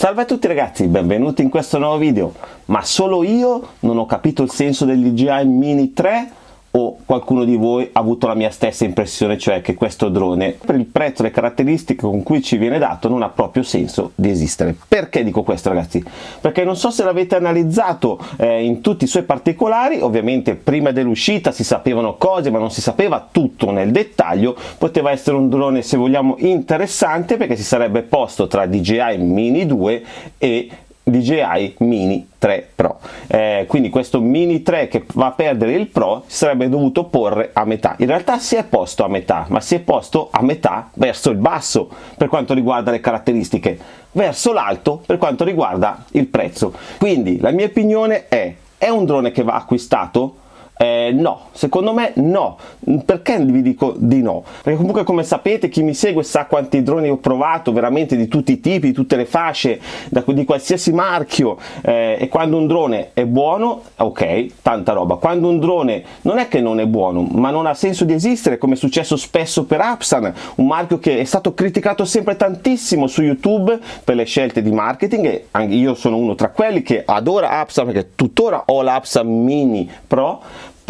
Salve a tutti ragazzi, benvenuti in questo nuovo video. Ma solo io non ho capito il senso del DJI Mini 3 o qualcuno di voi ha avuto la mia stessa impressione, cioè che questo drone, per il prezzo e le caratteristiche con cui ci viene dato, non ha proprio senso di esistere. Perché dico questo ragazzi? Perché non so se l'avete analizzato eh, in tutti i suoi particolari, ovviamente prima dell'uscita si sapevano cose ma non si sapeva tutto nel dettaglio, poteva essere un drone se vogliamo interessante perché si sarebbe posto tra DJI Mini 2 e DJI Mini 3 Pro eh, quindi questo Mini 3 che va a perdere il Pro si sarebbe dovuto porre a metà. In realtà si è posto a metà ma si è posto a metà verso il basso per quanto riguarda le caratteristiche verso l'alto per quanto riguarda il prezzo. Quindi la mia opinione è è un drone che va acquistato eh, no, secondo me no. Perché vi dico di no? Perché comunque come sapete chi mi segue sa quanti droni ho provato, veramente di tutti i tipi, di tutte le fasce, da, di qualsiasi marchio eh, e quando un drone è buono, ok, tanta roba. Quando un drone non è che non è buono, ma non ha senso di esistere, come è successo spesso per Apsan, un marchio che è stato criticato sempre tantissimo su YouTube per le scelte di marketing e anche io sono uno tra quelli che adora Apsan perché tuttora ho l'Apsan Mini Pro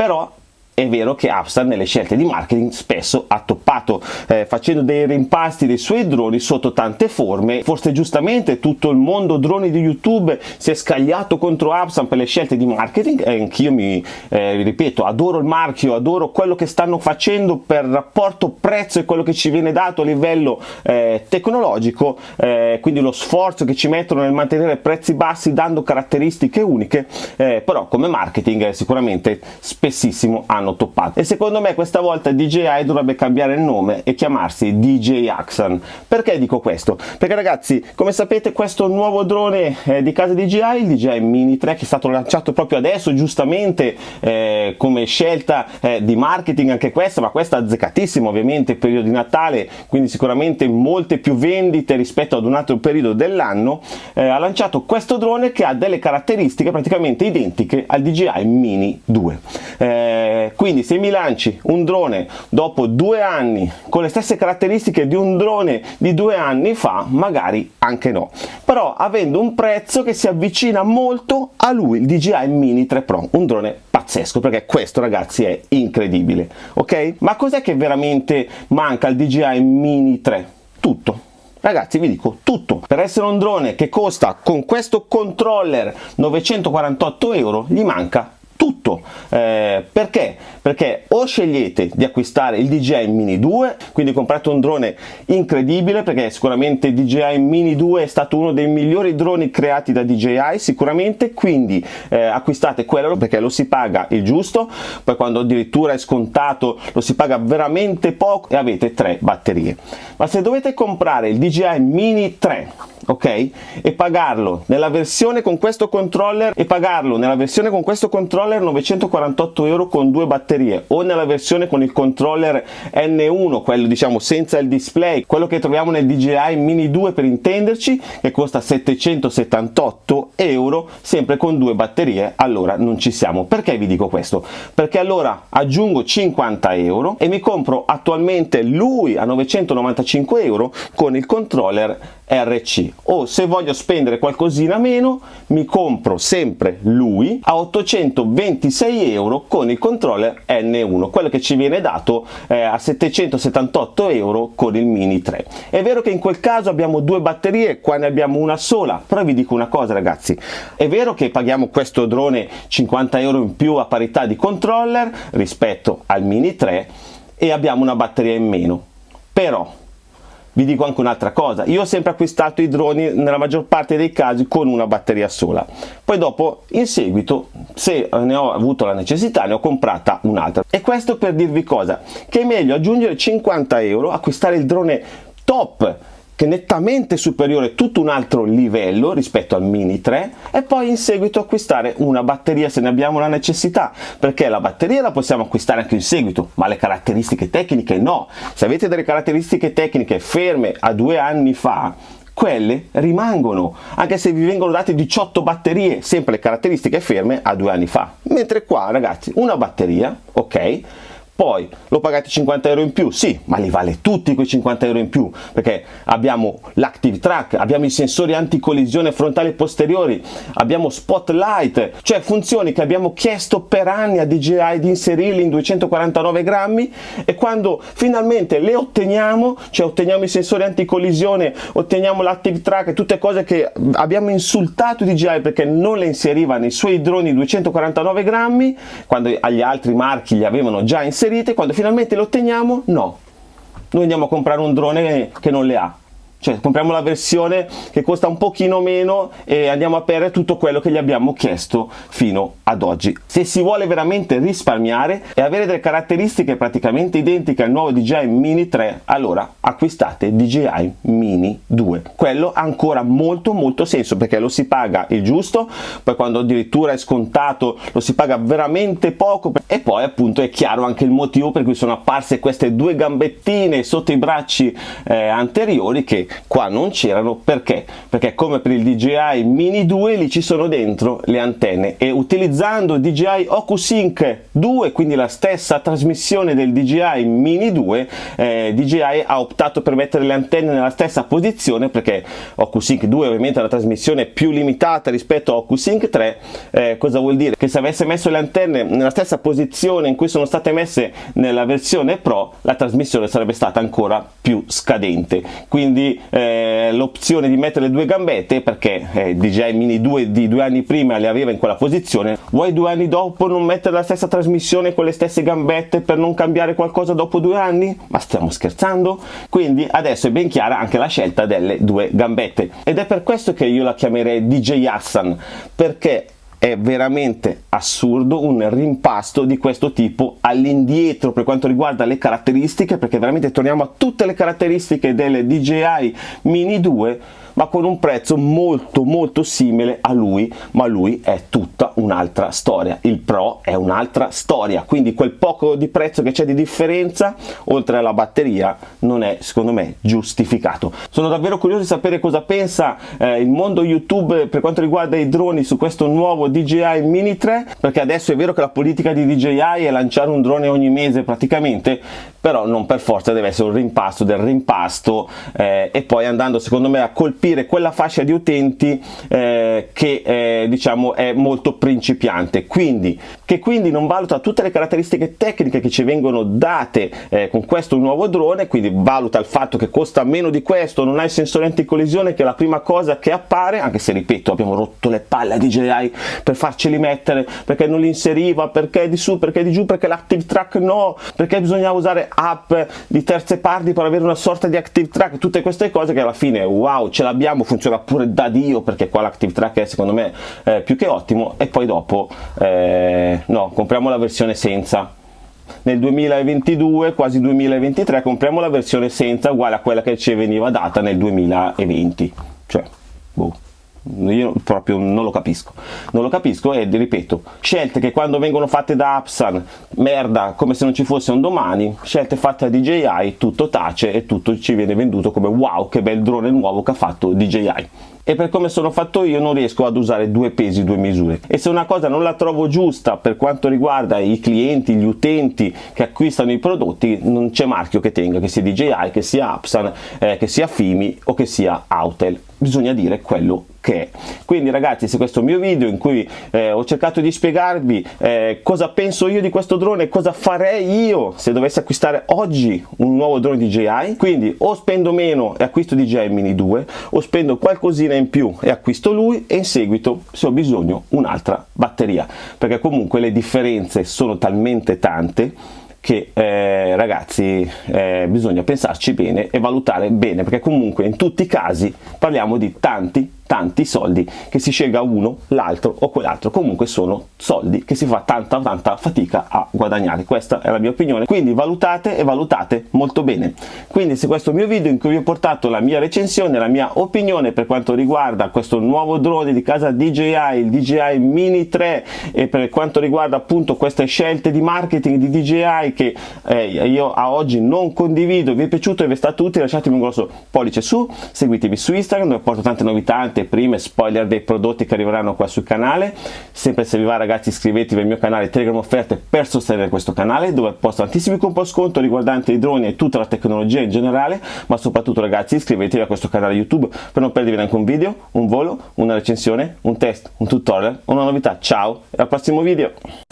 però è vero che Upstart nelle scelte di marketing spesso ha toppato eh, facendo dei rimpasti dei suoi droni sotto tante forme. Forse giustamente tutto il mondo droni di youtube si è scagliato contro Upstart per le scelte di marketing. E anch'io mi eh, ripeto adoro il marchio adoro quello che stanno facendo per rapporto prezzo e quello che ci viene dato a livello eh, tecnologico. Eh, quindi lo sforzo che ci mettono nel mantenere prezzi bassi dando caratteristiche uniche eh, però come marketing sicuramente spessissimo hanno hanno toppato. E secondo me questa volta DJI dovrebbe cambiare il nome e chiamarsi DJ Axon. Perché dico questo? perché ragazzi come sapete questo nuovo drone eh, di casa DJI il DJI Mini 3 che è stato lanciato proprio adesso giustamente eh, come scelta eh, di marketing anche questa ma questa azzeccatissima ovviamente periodo di Natale quindi sicuramente molte più vendite rispetto ad un altro periodo dell'anno eh, ha lanciato questo drone che ha delle caratteristiche praticamente identiche al DJI Mini 2 eh, quindi se mi lanci un drone dopo due anni con le stesse caratteristiche di un drone di due anni fa magari anche no. Però avendo un prezzo che si avvicina molto a lui il DJI Mini 3 Pro un drone pazzesco perché questo ragazzi è incredibile ok? Ma cos'è che veramente manca al DJI Mini 3 tutto. Ragazzi vi dico tutto, per essere un drone che costa con questo controller 948 euro gli manca tutto. Eh, perché? perché o scegliete di acquistare il DJI Mini 2 quindi comprate un drone incredibile perché sicuramente il DJI Mini 2 è stato uno dei migliori droni creati da DJI sicuramente. Quindi eh, acquistate quello perché lo si paga il giusto. Poi quando addirittura è scontato lo si paga veramente poco e avete tre batterie. Ma se dovete comprare il DJI Mini 3 ok? E pagarlo nella versione con questo controller e pagarlo nella versione con questo controller 948 euro con due batterie o nella versione con il controller N1 quello diciamo senza il display quello che troviamo nel DJI Mini 2 per intenderci che costa 778 euro sempre con due batterie. Allora non ci siamo. Perché vi dico questo? Perché allora aggiungo 50 euro e mi compro attualmente lui a 995 euro con il controller RC o se voglio spendere qualcosina meno mi compro sempre lui a 826 euro con il controller N1 quello che ci viene dato eh, a 778 euro con il Mini 3 è vero che in quel caso abbiamo due batterie qua ne abbiamo una sola però vi dico una cosa ragazzi. È vero che paghiamo questo drone 50 euro in più a parità di controller rispetto al Mini 3 e abbiamo una batteria in meno. Però vi dico anche un'altra cosa, io ho sempre acquistato i droni nella maggior parte dei casi con una batteria sola, poi dopo in seguito se ne ho avuto la necessità ne ho comprata un'altra. E questo per dirvi cosa? Che è meglio aggiungere 50 euro, acquistare il drone top che è nettamente superiore tutto un altro livello rispetto al Mini 3 e poi in seguito acquistare una batteria se ne abbiamo la necessità perché la batteria la possiamo acquistare anche in seguito ma le caratteristiche tecniche no. Se avete delle caratteristiche tecniche ferme a due anni fa quelle rimangono anche se vi vengono date 18 batterie sempre le caratteristiche ferme a due anni fa. Mentre qua ragazzi una batteria ok poi lo pagate 50 euro in più? Sì ma li vale tutti quei 50 euro in più perché abbiamo l'active track abbiamo i sensori anticollisione frontali e posteriori abbiamo spotlight cioè funzioni che abbiamo chiesto per anni a DJI di inserirli in 249 grammi e quando finalmente le otteniamo cioè otteniamo i sensori anticollisione otteniamo l'active track tutte cose che abbiamo insultato DJI perché non le inseriva nei suoi droni 249 grammi quando agli altri marchi li avevano già inserite quando finalmente le otteniamo no. Noi andiamo a comprare un drone che non le ha cioè compriamo la versione che costa un pochino meno e andiamo a perdere tutto quello che gli abbiamo chiesto fino ad oggi. Se si vuole veramente risparmiare e avere delle caratteristiche praticamente identiche al nuovo DJI Mini 3 allora acquistate DJI Mini 2 quello ha ancora molto molto senso perché lo si paga il giusto poi quando addirittura è scontato lo si paga veramente poco e poi appunto è chiaro anche il motivo per cui sono apparse queste due gambettine sotto i bracci eh, anteriori che qua non c'erano perché? Perché come per il DJI Mini 2 lì ci sono dentro le antenne e utilizzando DJI OcuSync 2 quindi la stessa trasmissione del DJI Mini 2 eh, DJI ha optato per mettere le antenne nella stessa posizione perché OcuSync 2 ovviamente è una trasmissione più limitata rispetto a OcuSync 3 eh, cosa vuol dire? Che se avesse messo le antenne nella stessa posizione in cui sono state messe nella versione Pro la trasmissione sarebbe stata ancora più scadente quindi eh, l'opzione di mettere le due gambette perché eh, DJI Mini 2 di due anni prima le aveva in quella posizione vuoi due anni dopo non mettere la stessa trasmissione con le stesse gambette per non cambiare qualcosa dopo due anni? ma stiamo scherzando? quindi adesso è ben chiara anche la scelta delle due gambette ed è per questo che io la chiamerei DJ Hassan perché è veramente assurdo un rimpasto di questo tipo all'indietro per quanto riguarda le caratteristiche perché veramente torniamo a tutte le caratteristiche delle DJI Mini 2 ma con un prezzo molto molto simile a lui ma lui è tutta un'altra storia. Il Pro è un'altra storia. Quindi quel poco di prezzo che c'è di differenza oltre alla batteria non è secondo me giustificato. Sono davvero curioso di sapere cosa pensa eh, il mondo YouTube per quanto riguarda i droni su questo nuovo DJI Mini 3 perché adesso è vero che la politica di DJI è lanciare un drone ogni mese praticamente però non per forza deve essere un rimpasto del rimpasto eh, e poi andando secondo me a colpire quella fascia di utenti eh, che eh, diciamo è molto principiante. Quindi che quindi non valuta tutte le caratteristiche tecniche che ci vengono date eh, con questo nuovo drone quindi valuta il fatto che costa meno di questo non ha il sensore anticollisione che è la prima cosa che appare anche se ripeto abbiamo rotto le palle a DJI per farceli mettere perché non li inseriva perché di su perché di giù perché l'active track no perché bisognava usare app di terze parti per avere una sorta di active track tutte queste cose che alla fine wow ce l'abbiamo funziona pure da dio perché qua l'active track è secondo me eh, più che ottimo e poi dopo eh, no compriamo la versione senza. Nel 2022 quasi 2023 compriamo la versione senza uguale a quella che ci veniva data nel 2020 cioè boh io proprio non lo capisco. Non lo capisco e ripeto scelte che quando vengono fatte da Apsan merda come se non ci fosse un domani scelte fatte da DJI tutto tace e tutto ci viene venduto come wow che bel drone nuovo che ha fatto DJI e per come sono fatto io non riesco ad usare due pesi due misure. E se una cosa non la trovo giusta per quanto riguarda i clienti gli utenti che acquistano i prodotti non c'è marchio che tenga che sia DJI che sia Apsan eh, che sia Fimi o che sia Autel bisogna dire quello che è. Quindi ragazzi se questo è il mio video in cui eh, ho cercato di spiegarvi eh, cosa penso io di questo drone, cosa farei io se dovessi acquistare oggi un nuovo drone DJI, quindi o spendo meno e acquisto DJI Mini 2 o spendo qualcosina in più e acquisto lui e in seguito se ho bisogno un'altra batteria perché comunque le differenze sono talmente tante che eh, ragazzi eh, bisogna pensarci bene e valutare bene perché comunque in tutti i casi parliamo di tanti tanti soldi che si scelga uno, l'altro o quell'altro, comunque sono soldi che si fa tanta tanta fatica a guadagnare, questa è la mia opinione, quindi valutate e valutate molto bene. Quindi se questo mio video in cui vi ho portato la mia recensione, la mia opinione per quanto riguarda questo nuovo drone di casa DJI, il DJI Mini 3 e per quanto riguarda appunto queste scelte di marketing di DJI che eh, io a oggi non condivido, vi è piaciuto e vi è stato utile, lasciatemi un grosso pollice su, seguitemi su Instagram dove porto tante novità, anteprime, spoiler dei prodotti che arriveranno qua sul canale. Sempre se vi va ragazzi iscrivetevi al mio canale Telegram Offerte per sostenere questo canale dove posto tantissimi coupon sconto riguardanti i droni e tutta la tecnologia in generale, ma soprattutto ragazzi iscrivetevi a questo canale YouTube per non perdervi neanche un video, un volo, una recensione, un test, un tutorial, una novità. Ciao e al prossimo video!